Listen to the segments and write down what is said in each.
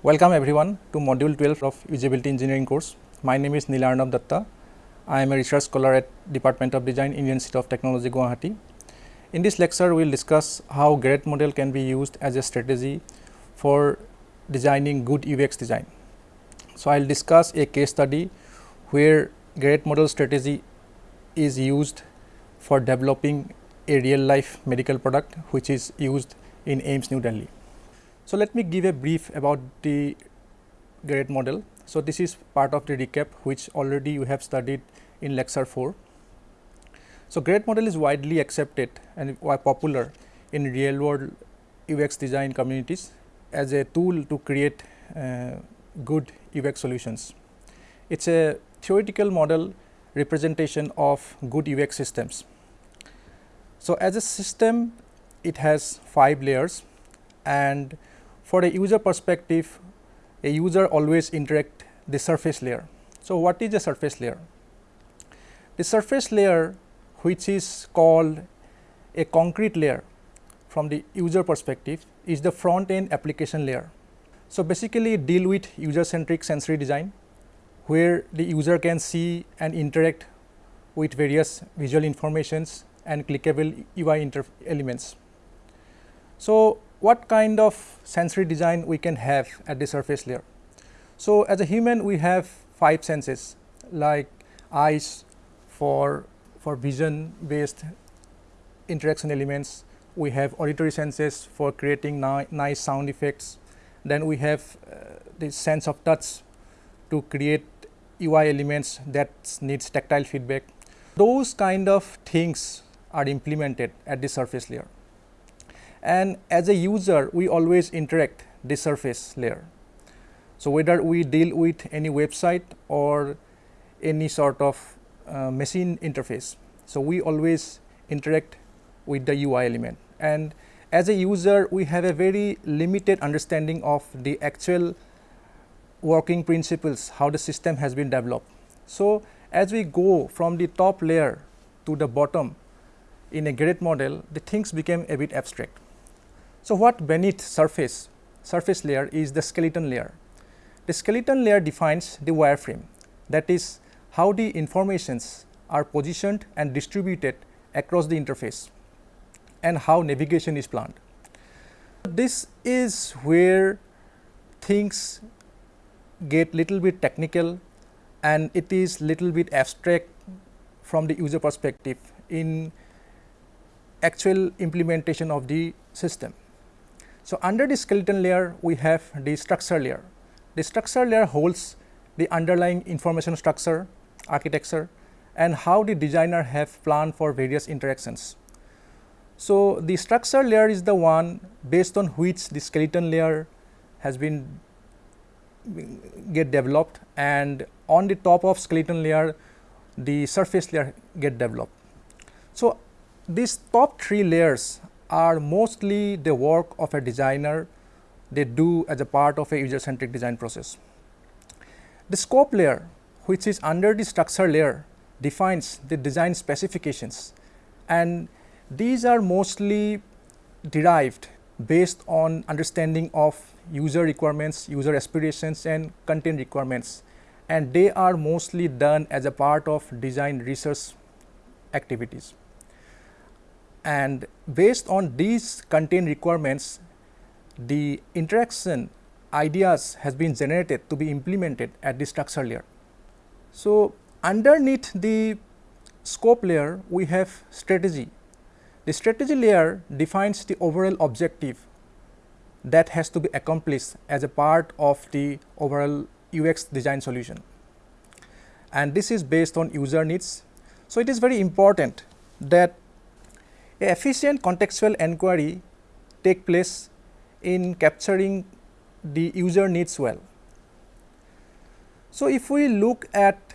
Welcome everyone to module 12 of usability engineering course. My name is Nilarnab Datta. I am a research scholar at Department of Design, Indian Institute of Technology, Guwahati. In this lecture, we will discuss how Garrett model can be used as a strategy for designing good UX design. So, I will discuss a case study where Garrett model strategy is used for developing a real life medical product which is used in AIIMS New Delhi. So, let me give a brief about the Garrett model. So, this is part of the recap which already you have studied in lecture 4. So, Garrett model is widely accepted and popular in real world UX design communities as a tool to create uh, good UX solutions. It is a theoretical model representation of good UX systems. So, as a system it has 5 layers and for a user perspective a user always interact the surface layer. So, what is the surface layer? The surface layer which is called a concrete layer from the user perspective is the front end application layer. So, basically deal with user centric sensory design where the user can see and interact with various visual informations and clickable UI elements. So, what kind of sensory design we can have at the surface layer? So, as a human we have 5 senses like eyes for, for vision based interaction elements, we have auditory senses for creating ni nice sound effects, then we have uh, the sense of touch to create UI elements that needs tactile feedback. Those kind of things are implemented at the surface layer. And as a user, we always interact the surface layer. So, whether we deal with any website or any sort of uh, machine interface. So, we always interact with the UI element and as a user we have a very limited understanding of the actual working principles how the system has been developed. So, as we go from the top layer to the bottom in a Garrett model the things became a bit abstract. So, what beneath surface surface layer is the skeleton layer. The skeleton layer defines the wireframe that is how the informations are positioned and distributed across the interface and how navigation is planned. This is where things get little bit technical and it is little bit abstract from the user perspective in actual implementation of the system. So, under the skeleton layer we have the structure layer. The structure layer holds the underlying information structure, architecture and how the designer have planned for various interactions. So, the structure layer is the one based on which the skeleton layer has been get developed and on the top of skeleton layer the surface layer get developed. So, these top three layers are mostly the work of a designer they do as a part of a user centric design process. The scope layer which is under the structure layer defines the design specifications and these are mostly derived based on understanding of user requirements, user aspirations and content requirements and they are mostly done as a part of design research activities. And based on these content requirements, the interaction ideas has been generated to be implemented at the structure layer. So, underneath the scope layer, we have strategy the strategy layer defines the overall objective that has to be accomplished as a part of the overall UX design solution and this is based on user needs. So, it is very important that a efficient contextual enquiry take place in capturing the user needs well. So, if we look at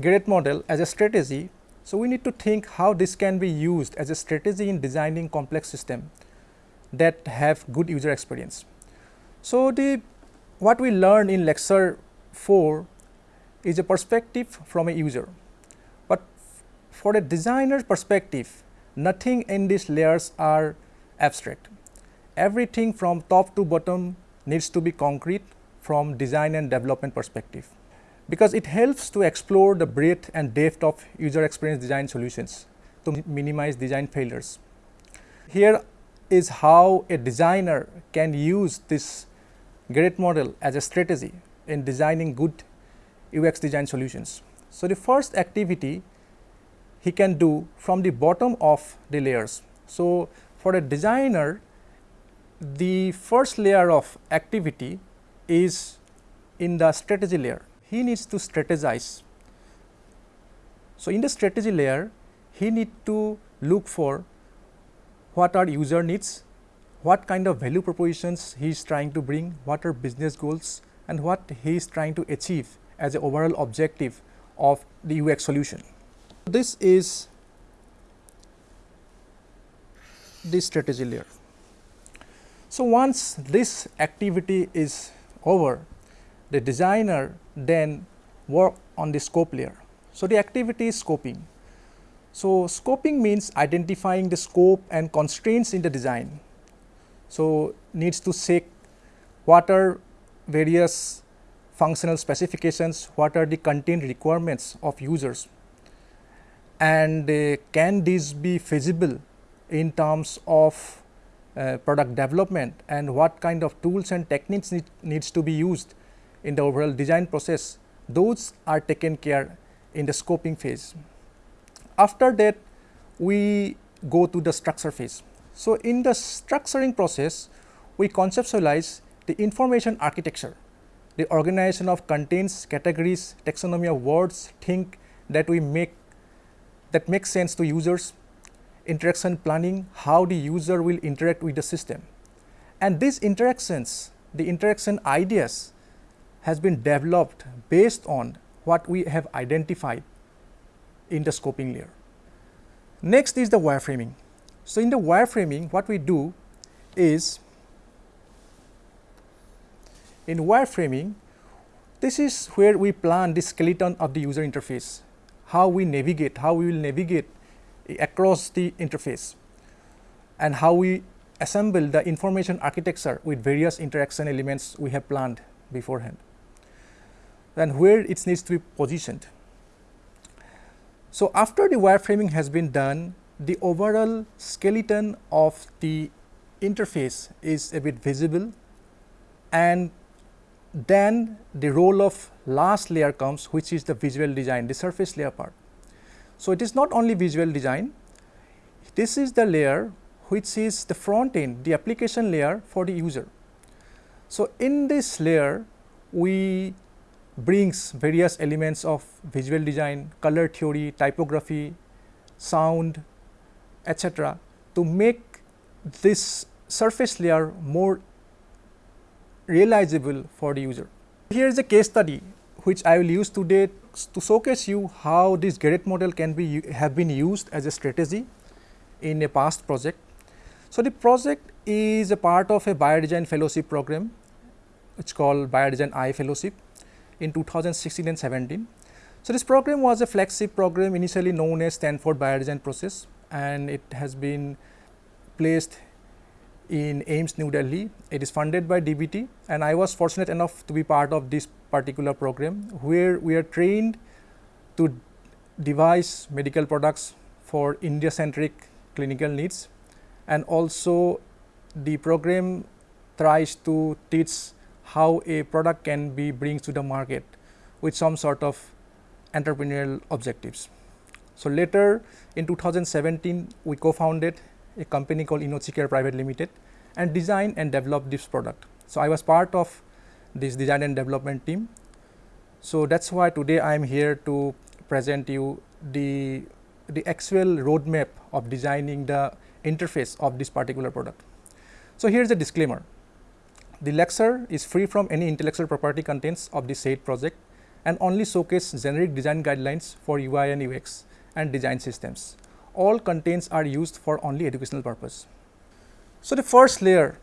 Garrett model as a strategy, so, we need to think how this can be used as a strategy in designing complex system that have good user experience. So, the what we learned in lecture 4 is a perspective from a user, but for a designer perspective nothing in these layers are abstract. Everything from top to bottom needs to be concrete from design and development perspective because it helps to explore the breadth and depth of user experience design solutions to minimize design failures. Here is how a designer can use this Garrett model as a strategy in designing good UX design solutions. So, the first activity he can do from the bottom of the layers. So, for a designer the first layer of activity is in the strategy layer. He needs to strategize. So, in the strategy layer he need to look for what are user needs, what kind of value propositions he is trying to bring, what are business goals and what he is trying to achieve as an overall objective of the UX solution. This is the strategy layer. So, once this activity is over, the designer then work on the scope layer. So, the activity is scoping. So, scoping means identifying the scope and constraints in the design. So, needs to check what are various functional specifications, what are the content requirements of users and uh, can these be feasible in terms of uh, product development and what kind of tools and techniques need, needs to be used in the overall design process, those are taken care in the scoping phase. After that, we go to the structure phase. So, in the structuring process, we conceptualize the information architecture, the organization of contents, categories, taxonomy of words, think that we make that makes sense to users, interaction planning, how the user will interact with the system. And these interactions, the interaction ideas has been developed based on what we have identified in the scoping layer. Next is the wireframing. So, in the wireframing what we do is in wireframing this is where we plan the skeleton of the user interface, how we navigate, how we will navigate across the interface and how we assemble the information architecture with various interaction elements we have planned beforehand and where it needs to be positioned. So, after the wireframing has been done, the overall skeleton of the interface is a bit visible and then the role of last layer comes which is the visual design, the surface layer part. So, it is not only visual design, this is the layer which is the front end, the application layer for the user. So, in this layer we brings various elements of visual design, color theory, typography, sound, etc. to make this surface layer more realizable for the user. Here is a case study which I will use today to showcase you how this Garrett model can be have been used as a strategy in a past project. So, the project is a part of a biodesign fellowship program it's called biodesign I fellowship in 2016 and 17. So, this program was a flagship program initially known as Stanford Biodesign Process and it has been placed in AIIMS New Delhi. It is funded by DBT and I was fortunate enough to be part of this particular program where we are trained to devise medical products for India centric clinical needs and also the program tries to teach how a product can be brings to the market with some sort of entrepreneurial objectives. So, later in 2017 we co-founded a company called InnoCare Private Limited and design and develop this product. So, I was part of this design and development team. So, that is why today I am here to present you the, the actual roadmap of designing the interface of this particular product. So, here is a disclaimer the lecture is free from any intellectual property contents of the said project and only showcase generic design guidelines for UI and UX and design systems. All contents are used for only educational purpose. So, the first layer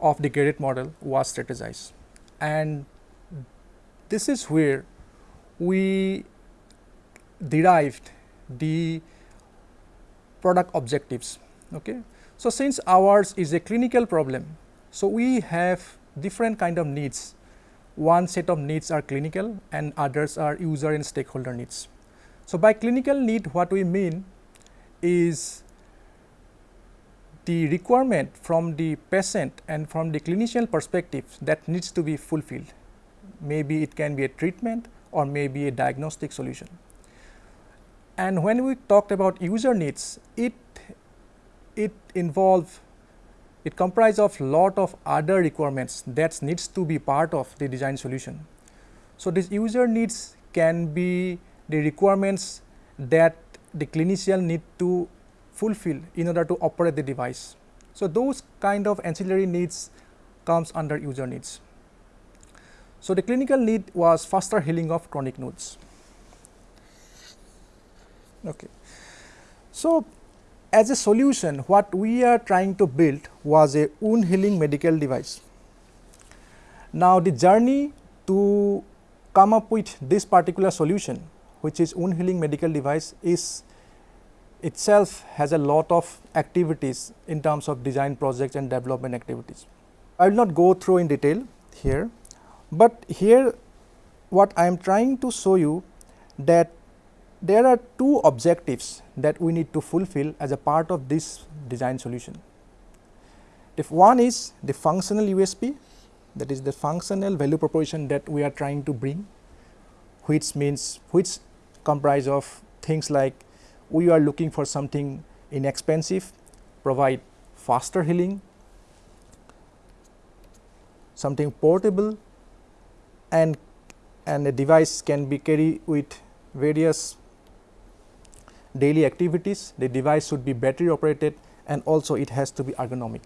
of the Garrett model was strategized and this is where we derived the product objectives. Okay. So, since ours is a clinical problem so, we have different kind of needs. One set of needs are clinical and others are user and stakeholder needs. So, by clinical need what we mean is the requirement from the patient and from the clinician perspective that needs to be fulfilled. Maybe it can be a treatment or maybe a diagnostic solution. And when we talked about user needs, it it involve it comprises of lot of other requirements that needs to be part of the design solution. So, this user needs can be the requirements that the clinician need to fulfill in order to operate the device. So, those kind of ancillary needs comes under user needs. So, the clinical need was faster healing of chronic wounds. Okay. So, as a solution what we are trying to build was a wound healing medical device. Now, the journey to come up with this particular solution which is wound healing medical device is itself has a lot of activities in terms of design projects and development activities. I will not go through in detail here, but here what I am trying to show you that there are two objectives that we need to fulfill as a part of this design solution. If one is the functional USP that is the functional value proposition that we are trying to bring which means which comprise of things like we are looking for something inexpensive, provide faster healing, something portable and and a device can be carried with various daily activities, the device should be battery operated and also it has to be ergonomic.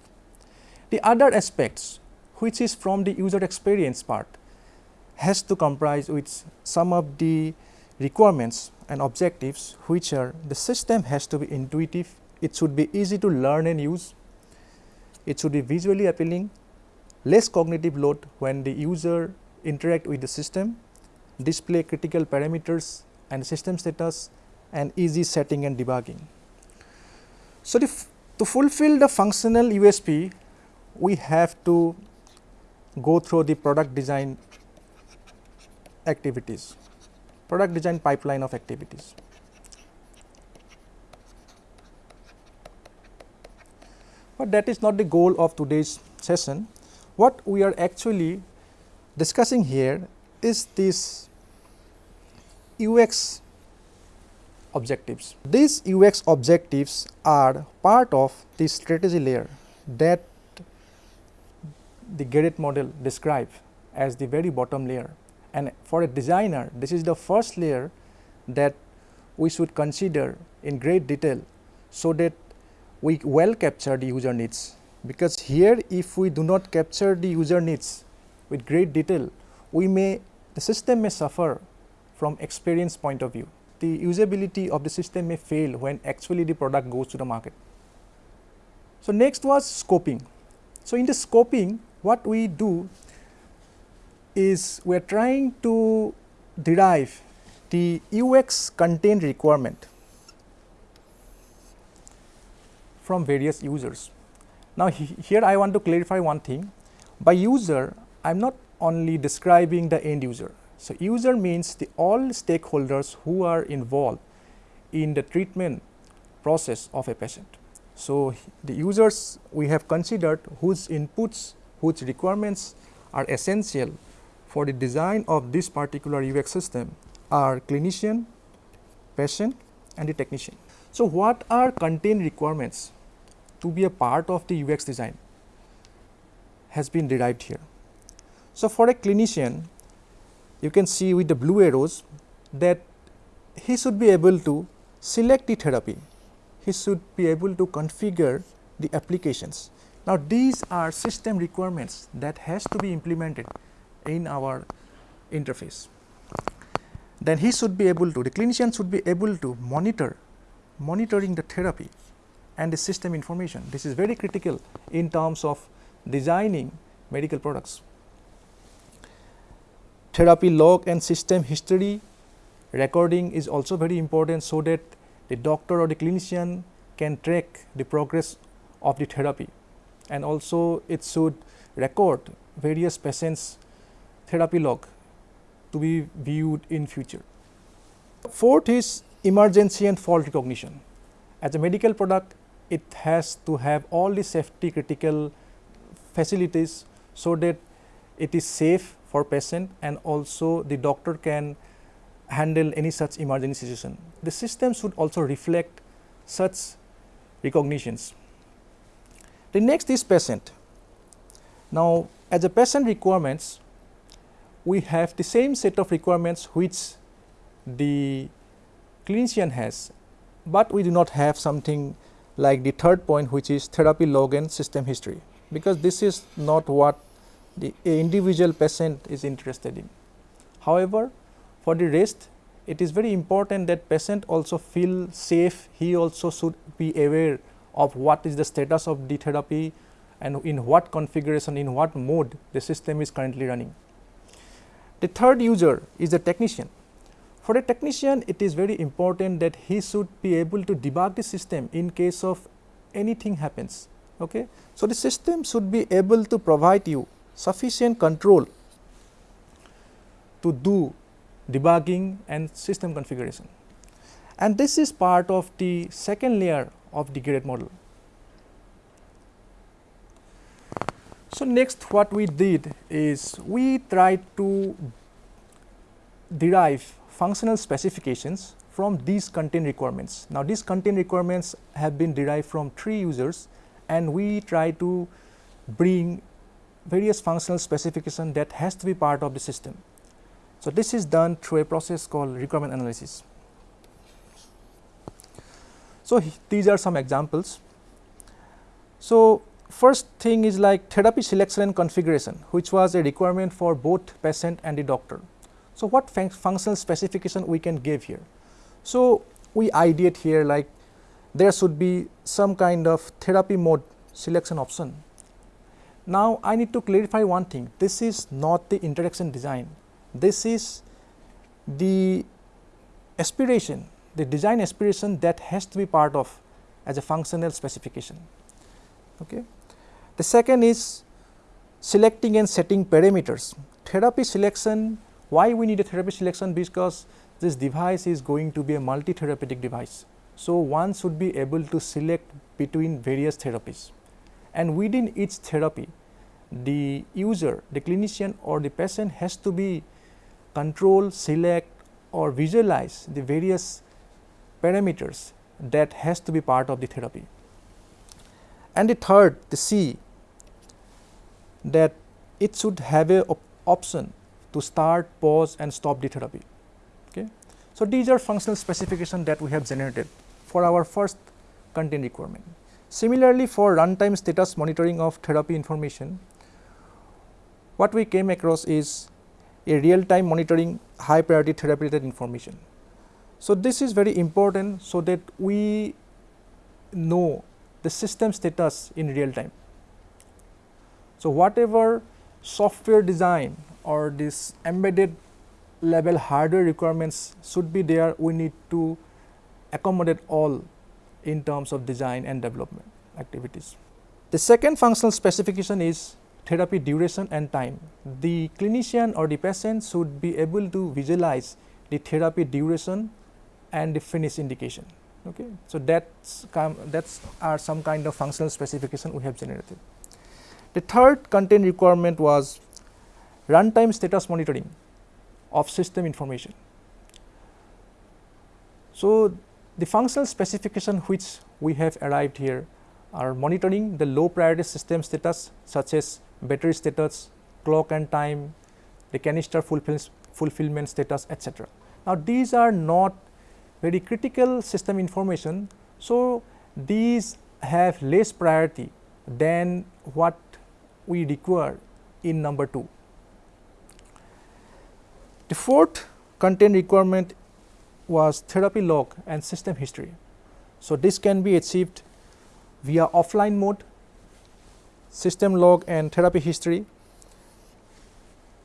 The other aspects which is from the user experience part has to comprise with some of the requirements and objectives which are the system has to be intuitive, it should be easy to learn and use, it should be visually appealing, less cognitive load when the user interact with the system, display critical parameters and system status and easy setting and debugging. So, to fulfill the functional USP, we have to go through the product design activities, product design pipeline of activities. But that is not the goal of today's session. What we are actually discussing here is this UX objectives. These UX objectives are part of the strategy layer that the Garrett model describes as the very bottom layer and for a designer this is the first layer that we should consider in great detail so that we well capture the user needs because here if we do not capture the user needs with great detail we may the system may suffer from experience point of view the usability of the system may fail when actually the product goes to the market. So, next was scoping. So, in the scoping what we do is we are trying to derive the UX content requirement from various users. Now, he, here I want to clarify one thing by user I am not only describing the end user, so, user means the all stakeholders who are involved in the treatment process of a patient. So, the users we have considered whose inputs, whose requirements are essential for the design of this particular UX system are clinician, patient and the technician. So, what are content requirements to be a part of the UX design has been derived here. So, for a clinician you can see with the blue arrows that he should be able to select the therapy, he should be able to configure the applications. Now, these are system requirements that has to be implemented in our interface. Then he should be able to, the clinician should be able to monitor, monitoring the therapy and the system information. This is very critical in terms of designing medical products therapy log and system history recording is also very important so that the doctor or the clinician can track the progress of the therapy and also it should record various patients therapy log to be viewed in future. Fourth is emergency and fault recognition. As a medical product, it has to have all the safety critical facilities so that it is safe for patient and also the doctor can handle any such emergency situation. The system should also reflect such recognitions. The next is patient. Now, as a patient requirements, we have the same set of requirements which the clinician has, but we do not have something like the third point which is therapy log and system history, because this is not what the individual patient is interested in. However, for the rest it is very important that patient also feel safe, he also should be aware of what is the status of the therapy and in what configuration, in what mode the system is currently running. The third user is the technician. For a technician, it is very important that he should be able to debug the system in case of anything happens. Okay? So, the system should be able to provide you sufficient control to do debugging and system configuration. And this is part of the second layer of the Garrett model. So, next what we did is we tried to derive functional specifications from these content requirements. Now, these content requirements have been derived from three users and we try to bring various functional specification that has to be part of the system. So, this is done through a process called requirement analysis. So, these are some examples. So, first thing is like therapy selection and configuration which was a requirement for both patient and the doctor. So, what fun functional specification we can give here? So, we ideate here like there should be some kind of therapy mode selection option. Now, I need to clarify one thing this is not the interaction design, this is the aspiration the design aspiration that has to be part of as a functional specification. Okay. The second is selecting and setting parameters. Therapy selection, why we need a therapy selection? Because this device is going to be a multi-therapeutic device. So, one should be able to select between various therapies and within each therapy the user, the clinician or the patient has to be control, select or visualize the various parameters that has to be part of the therapy. And the third, the C that it should have a op option to start, pause and stop the therapy. Okay. So, these are functional specifications that we have generated for our first content requirement. Similarly, for runtime status monitoring of therapy information, what we came across is a real time monitoring high priority therapy related information. So, this is very important so that we know the system status in real time. So, whatever software design or this embedded level hardware requirements should be there, we need to accommodate all in terms of design and development activities. The second functional specification is therapy duration and time. The clinician or the patient should be able to visualize the therapy duration and the finish indication. Okay. So, that's, that's are some kind of functional specification we have generated. The third content requirement was runtime status monitoring of system information. So, the functional specification which we have arrived here are monitoring the low priority system status such as battery status, clock and time, the canister fulfillment status etc. Now, these are not very critical system information. So, these have less priority than what we require in number 2. The fourth content requirement was therapy log and system history. So, this can be achieved via offline mode, system log and therapy history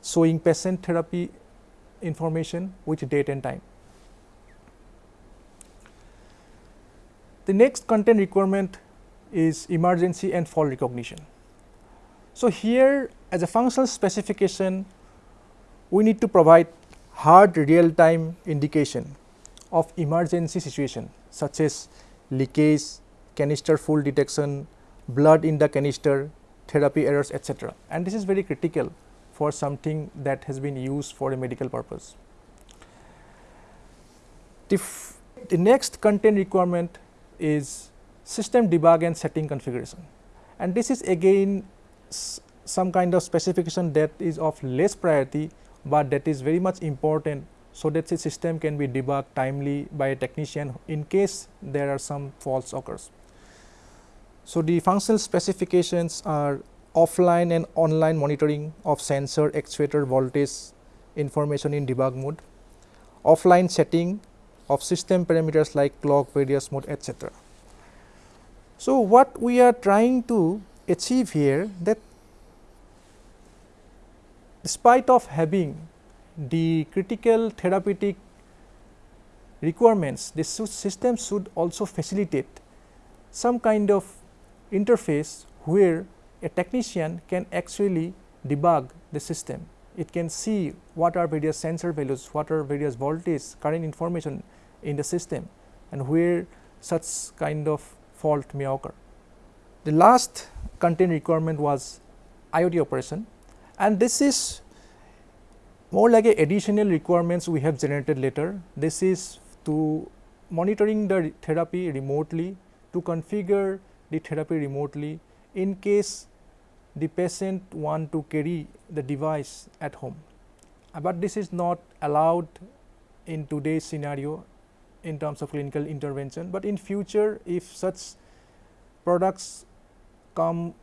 showing patient therapy information with date and time. The next content requirement is emergency and fault recognition. So, here as a functional specification, we need to provide hard real time indication of emergency situation such as leakage, canister full detection, blood in the canister, therapy errors etc. And this is very critical for something that has been used for a medical purpose. The, the next content requirement is system debug and setting configuration and this is again some kind of specification that is of less priority, but that is very much important so that the system can be debugged timely by a technician in case there are some faults occurs. So, the functional specifications are offline and online monitoring of sensor actuator voltage information in debug mode, offline setting of system parameters like clock, various mode etc. So, what we are trying to achieve here that despite of having the critical therapeutic requirements, this system should also facilitate some kind of interface where a technician can actually debug the system. It can see what are various sensor values, what are various voltage, current information in the system and where such kind of fault may occur. The last content requirement was IoT operation and this is more like a additional requirements we have generated later. This is to monitoring the therapy remotely, to configure the therapy remotely in case the patient want to carry the device at home. Uh, but this is not allowed in today's scenario in terms of clinical intervention, but in future if such products come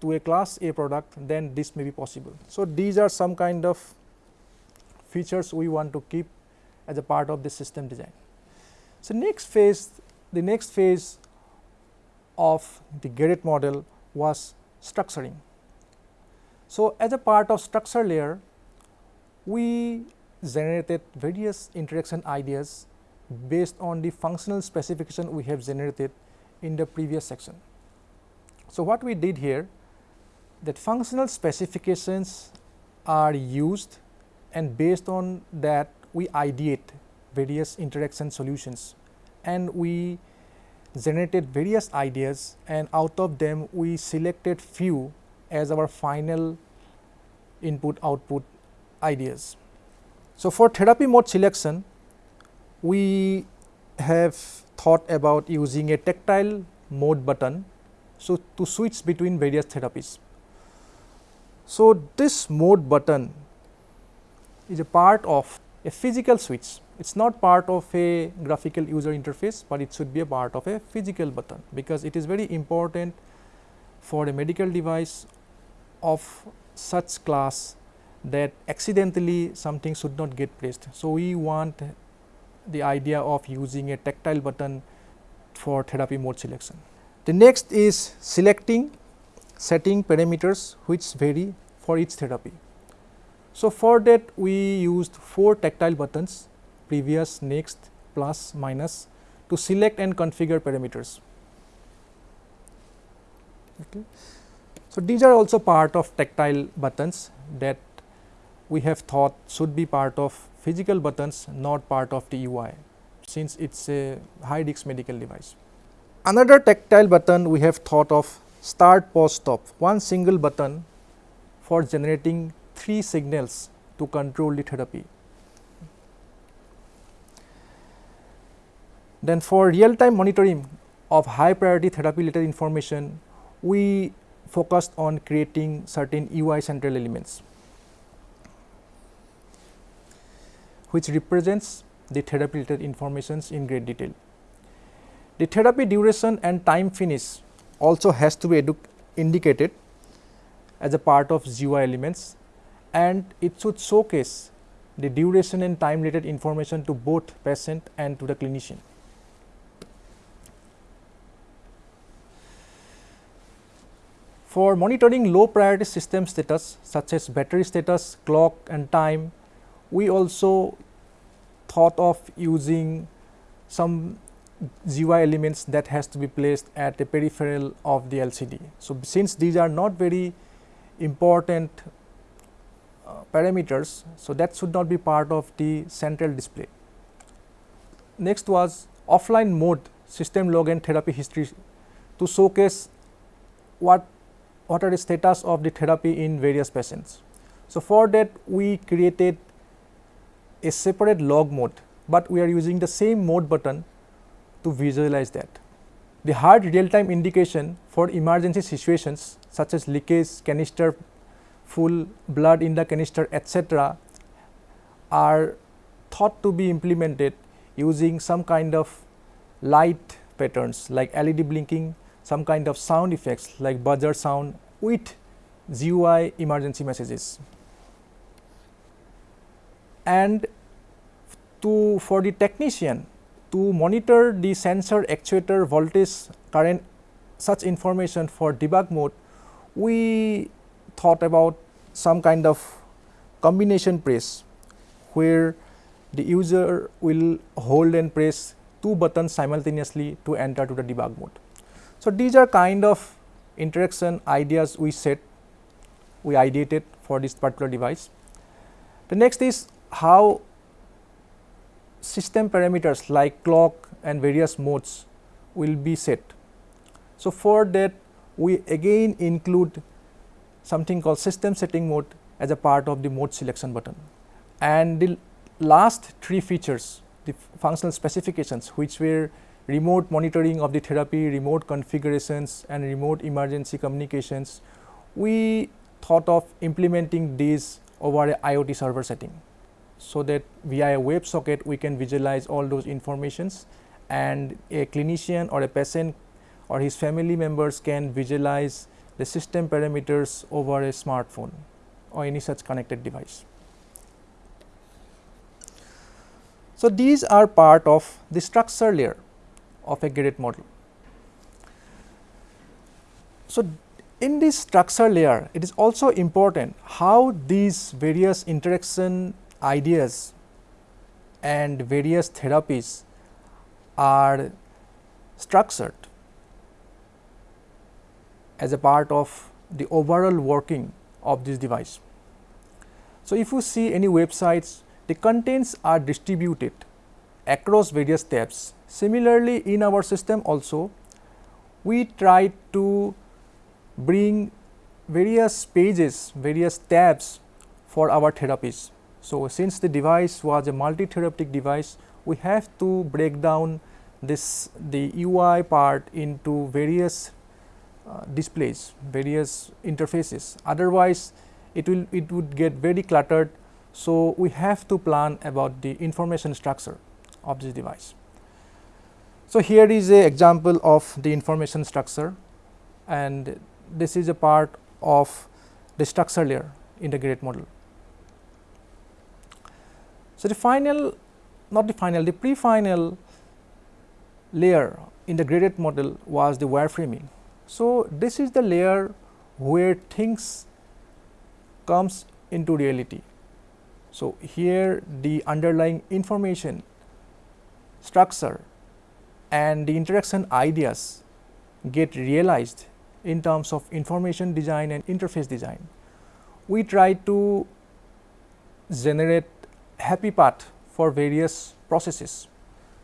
to a class A product then this may be possible. So, these are some kind of features we want to keep as a part of the system design. So, next phase the next phase of the Garrett model was structuring. So, as a part of structure layer we generated various interaction ideas based on the functional specification we have generated in the previous section. So, what we did here that functional specifications are used and based on that we ideate various interaction solutions and we generated various ideas and out of them we selected few as our final input output ideas. So, for therapy mode selection we have thought about using a tactile mode button so, to switch between various therapies. So, this mode button is a part of a physical switch. It is not part of a graphical user interface, but it should be a part of a physical button, because it is very important for a medical device of such class that accidentally something should not get pressed. So, we want the idea of using a tactile button for therapy mode selection. The next is selecting setting parameters which vary for each therapy. So, for that we used 4 tactile buttons previous, next, plus, minus to select and configure parameters. Okay. So, these are also part of tactile buttons that we have thought should be part of physical buttons not part of the UI since it is a high risk medical device. Another tactile button we have thought of start, pause, stop, one single button for generating three signals to control the therapy. Then for real time monitoring of high priority therapy related information, we focused on creating certain UI central elements, which represents the therapy related informations in great detail. The therapy duration and time finish also has to be indicated as a part of GUI elements and it should showcase the duration and time related information to both patient and to the clinician. For monitoring low priority system status such as battery status, clock and time, we also thought of using some GUI elements that has to be placed at the peripheral of the LCD. So, since these are not very important uh, parameters. So, that should not be part of the central display. Next was offline mode system log and therapy history to showcase what what are the status of the therapy in various patients. So, for that we created a separate log mode, but we are using the same mode button to visualize that. The hard real time indication for emergency situations such as leakage, canister full, blood in the canister etc., are thought to be implemented using some kind of light patterns like LED blinking, some kind of sound effects like buzzer sound with GUI emergency messages. And to for the technician to monitor the sensor actuator voltage current such information for debug mode, we thought about some kind of combination press where the user will hold and press two buttons simultaneously to enter to the debug mode. So, these are kind of interaction ideas we set, we ideated for this particular device. The next is how system parameters like clock and various modes will be set. So, for that we again include something called system setting mode as a part of the mode selection button. And the last three features the functional specifications which were remote monitoring of the therapy, remote configurations and remote emergency communications, we thought of implementing these over a IoT server setting. So, that via a web socket we can visualize all those informations and a clinician or a patient or his family members can visualize the system parameters over a smartphone or any such connected device. So, these are part of the structure layer of a Garrett model. So, in this structure layer it is also important how these various interaction ideas and various therapies are structured as a part of the overall working of this device. So, if you see any websites the contents are distributed across various tabs. Similarly, in our system also we try to bring various pages, various tabs for our therapies. So, since the device was a multi-therapeutic device, we have to break down this the UI part into various uh, displays, various interfaces. Otherwise, it will it would get very cluttered so, we have to plan about the information structure of this device. So, here is a example of the information structure and this is a part of the structure layer in the Garrett model. So, the final not the final the pre-final layer in the Garrett model was the wireframing. So, this is the layer where things comes into reality so, here the underlying information structure and the interaction ideas get realized in terms of information design and interface design. We try to generate happy path for various processes.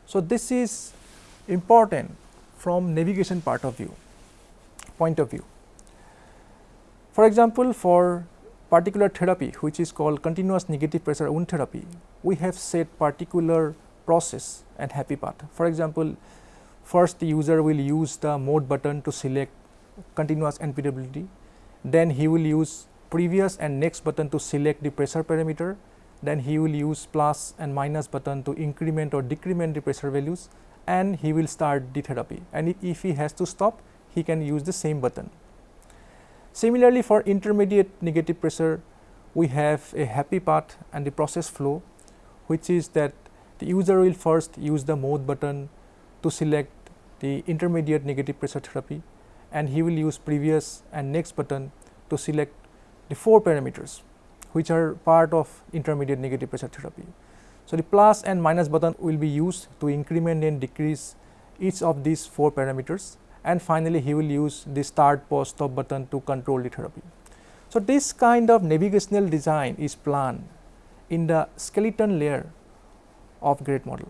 So, this is important from navigation part of view point of view. For example, for particular therapy which is called continuous negative pressure wound therapy, we have set particular process and happy path. For example, first the user will use the mode button to select continuous NPWT, then he will use previous and next button to select the pressure parameter, then he will use plus and minus button to increment or decrement the pressure values and he will start the therapy and if he has to stop he can use the same button. Similarly, for intermediate negative pressure, we have a happy path and the process flow, which is that the user will first use the mode button to select the intermediate negative pressure therapy and he will use previous and next button to select the four parameters which are part of intermittent negative pressure therapy. So, the plus and minus button will be used to increment and decrease each of these four parameters and finally, he will use the start pause stop button to control the therapy. So, this kind of navigational design is planned in the skeleton layer of Garrett model.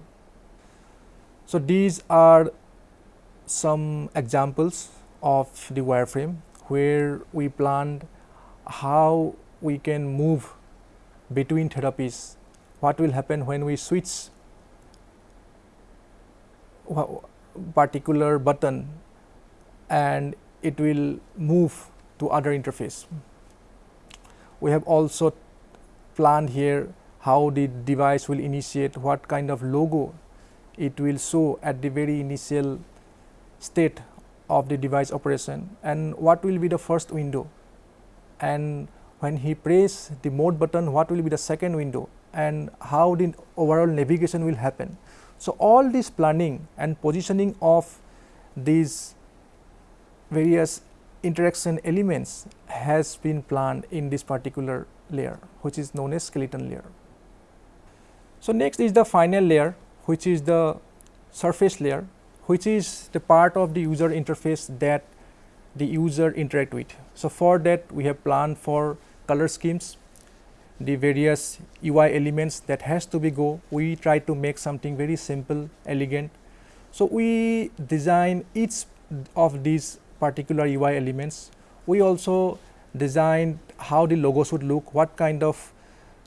So, these are some examples of the wireframe where we planned how we can move between therapies, what will happen when we switch particular button and it will move to other interface. We have also planned here how the device will initiate, what kind of logo it will show at the very initial state of the device operation and what will be the first window and when he press the mode button what will be the second window and how the overall navigation will happen. So, all this planning and positioning of these various interaction elements has been planned in this particular layer which is known as skeleton layer. So, next is the final layer which is the surface layer which is the part of the user interface that the user interact with. So, for that we have planned for color schemes, the various UI elements that has to be go, we try to make something very simple, elegant. So, we design each of these particular UI elements. We also design how the logo should look, what kind of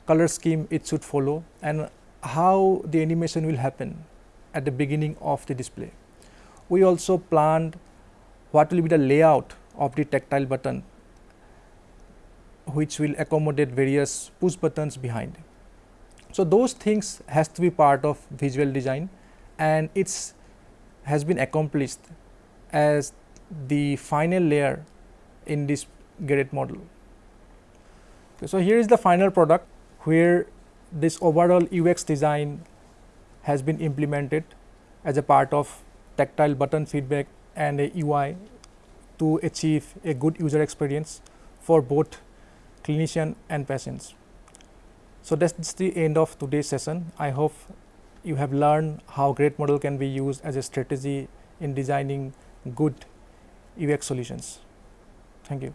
color scheme it should follow and how the animation will happen at the beginning of the display. We also planned what will be the layout of the tactile button which will accommodate various push buttons behind. So, those things has to be part of visual design and it's has been accomplished as the final layer in this Garrett model. Okay, so, here is the final product where this overall UX design has been implemented as a part of tactile button feedback and a UI to achieve a good user experience for both clinician and patients. So, that is the end of today's session. I hope you have learned how Garrett model can be used as a strategy in designing good UX solutions. Thank you.